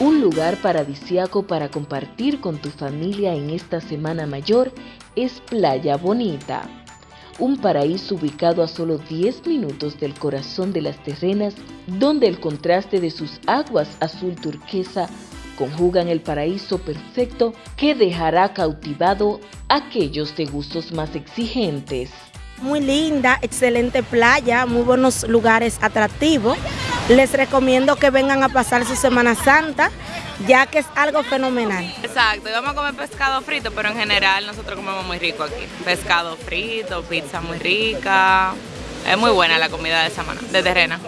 Un lugar paradisiaco para compartir con tu familia en esta Semana Mayor es Playa Bonita, un paraíso ubicado a solo 10 minutos del corazón de las terrenas, donde el contraste de sus aguas azul turquesa conjugan el paraíso perfecto que dejará cautivado a aquellos de gustos más exigentes. Muy linda, excelente playa, muy buenos lugares atractivos. Les recomiendo que vengan a pasar su Semana Santa, ya que es algo fenomenal. Exacto, y vamos a comer pescado frito, pero en general nosotros comemos muy rico aquí. Pescado frito, pizza muy rica. Es muy buena la comida de semana, de terrena.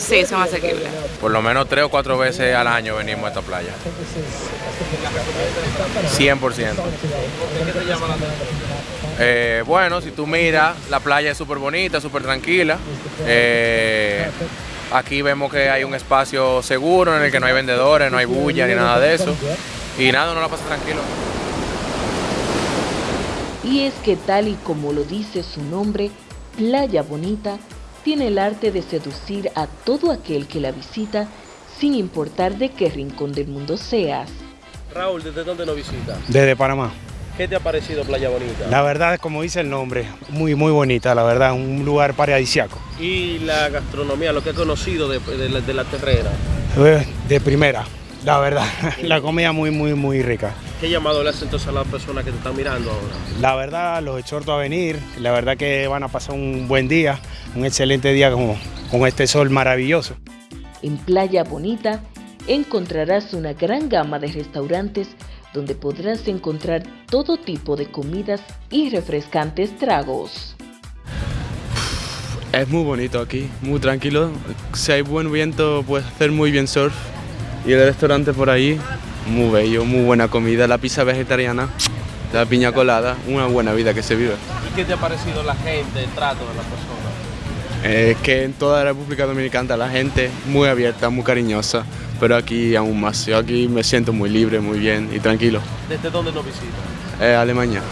Sí, son asequibles. Por lo menos tres o cuatro veces al año venimos a esta playa. 100%. ¿Qué te llama la eh, bueno, si tú miras, la playa es súper bonita, súper tranquila. Eh, aquí vemos que hay un espacio seguro en el que no hay vendedores, no hay bulla ni nada de eso. Y nada, uno la pasa tranquilo. Y es que tal y como lo dice su nombre, Playa Bonita tiene el arte de seducir a todo aquel que la visita sin importar de qué rincón del mundo seas. Raúl, ¿desde dónde lo visita? Desde Panamá. ¿Qué te ha parecido Playa Bonita? La verdad, como dice el nombre, muy muy bonita, la verdad, un lugar paradisiaco. ¿Y la gastronomía, lo que he conocido de, de, la terrena? Eh, de primera, la verdad, la comida muy muy muy rica. ¿Qué llamado le hace entonces a las personas que te están mirando ahora? La verdad, los exhorto a venir, la verdad que van a pasar un buen día, un excelente día con, con este sol maravilloso. En Playa Bonita encontrarás una gran gama de restaurantes donde podrás encontrar todo tipo de comidas y refrescantes tragos. Es muy bonito aquí, muy tranquilo. Si hay buen viento, puedes hacer muy bien surf. Y el restaurante por ahí, muy bello, muy buena comida. La pizza vegetariana, la piña colada, una buena vida que se vive. ¿Y qué te ha parecido la gente, el trato de las personas? Es que en toda la República Dominicana la gente muy abierta, muy cariñosa pero aquí aún más. Yo aquí me siento muy libre, muy bien y tranquilo. ¿Desde dónde lo visitas? Eh, Alemania.